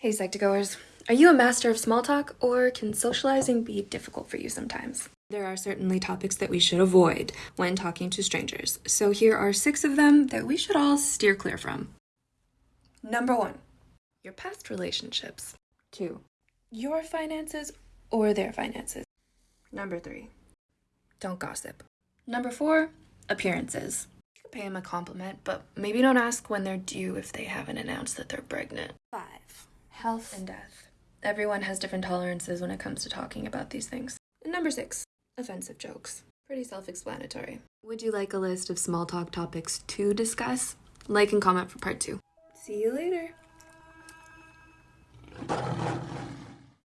Hey, Psych2Goers. Are you a master of small talk, or can socializing be difficult for you sometimes? There are certainly topics that we should avoid when talking to strangers, so here are six of them that we should all steer clear from. Number one, your past relationships. Two, your finances or their finances. Number three, don't gossip. Number four, appearances. You could pay them a compliment, but maybe don't ask when they're due if they haven't announced that they're pregnant. Five, health and death. Everyone has different tolerances when it comes to talking about these things. And number six, offensive jokes. Pretty self explanatory. Would you like a list of small talk topics to discuss? Like and comment for part two. See you later.